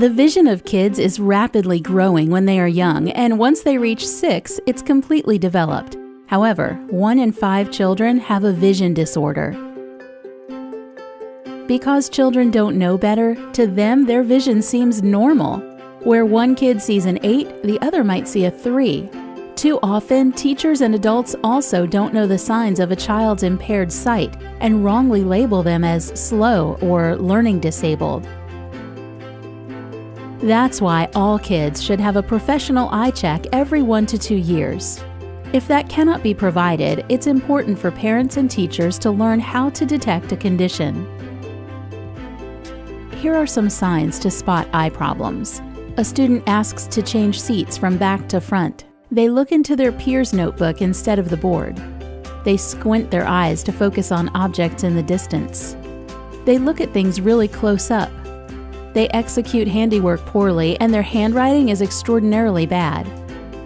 The vision of kids is rapidly growing when they are young, and once they reach six, it's completely developed. However, one in five children have a vision disorder. Because children don't know better, to them their vision seems normal. Where one kid sees an 8, the other might see a 3. Too often, teachers and adults also don't know the signs of a child's impaired sight and wrongly label them as slow or learning disabled. That's why all kids should have a professional eye check every one to two years. If that cannot be provided, it's important for parents and teachers to learn how to detect a condition. Here are some signs to spot eye problems. A student asks to change seats from back to front. They look into their peer's notebook instead of the board. They squint their eyes to focus on objects in the distance. They look at things really close up. They execute handiwork poorly and their handwriting is extraordinarily bad.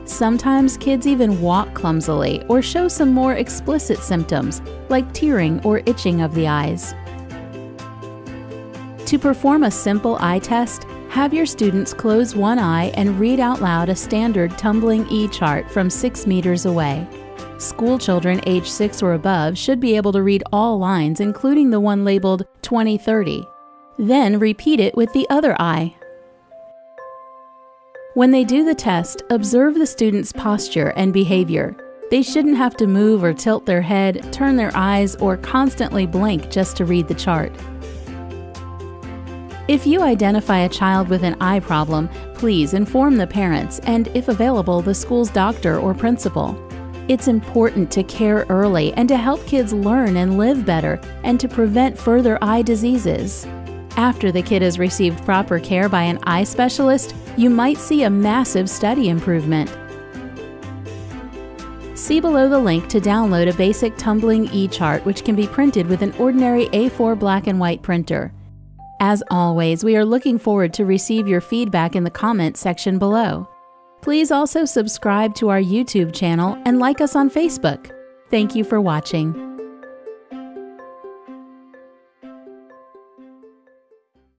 Sometimes kids even walk clumsily or show some more explicit symptoms like tearing or itching of the eyes. To perform a simple eye test, have your students close one eye and read out loud a standard tumbling E chart from 6 meters away. School children age 6 or above should be able to read all lines, including the one labeled 2030. Then repeat it with the other eye. When they do the test, observe the student's posture and behavior. They shouldn't have to move or tilt their head, turn their eyes, or constantly blink just to read the chart. If you identify a child with an eye problem, please inform the parents and, if available, the school's doctor or principal. It's important to care early and to help kids learn and live better and to prevent further eye diseases. After the kid has received proper care by an eye specialist, you might see a massive study improvement. See below the link to download a basic tumbling e-chart which can be printed with an ordinary A4 black and white printer. As always, we are looking forward to receive your feedback in the comments section below. Please also subscribe to our YouTube channel and like us on Facebook. Thank you for watching.